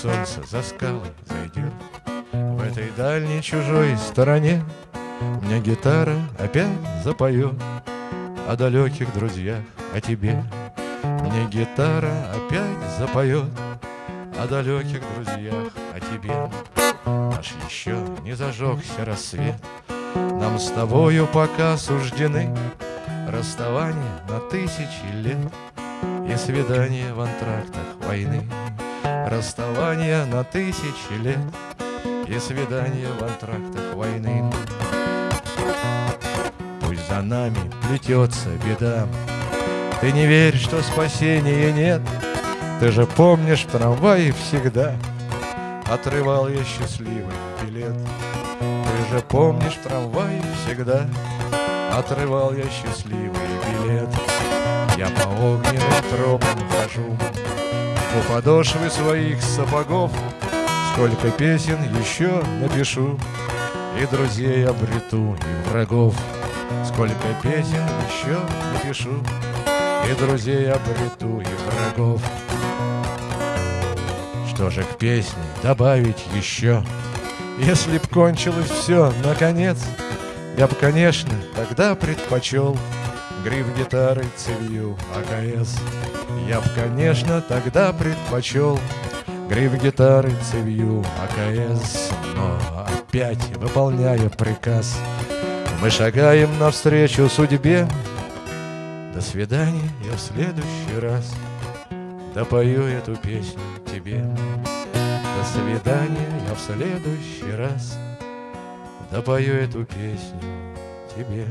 солнце за скалы зайдет. В этой дальней чужой стороне Мне гитара опять запоет. О далеких друзьях, о тебе Мне гитара опять запоет. О далеких друзьях, о тебе Наш еще не зажегся рассвет. Нам с тобою пока суждены Расставание на тысячи лет И свидание в антрактах войны Расставание на тысячи лет И свидание в антрактах войны. Пусть за нами плетется беда. Ты не верь, что спасения нет. Ты же помнишь в трамвае всегда Отрывал я счастливый билет. Ты же помнишь в трамвае всегда Отрывал я счастливый билет. Я по огненным тропам хожу У подошвы своих сапогов Сколько песен еще напишу И друзей обрету, и врагов. Сколько песен еще напишу И друзей обрету, и врагов. Что же к песне добавить еще? Если б кончилось все, наконец я бы, конечно, тогда предпочел Гриф гитары цевью АКС Я бы, конечно, тогда предпочел Гриф гитары цевью АКС Но опять, выполняя приказ Мы шагаем навстречу судьбе. До свидания, я в следующий раз Допою эту песню тебе. До свидания, я в следующий раз Допою эту песню тебе.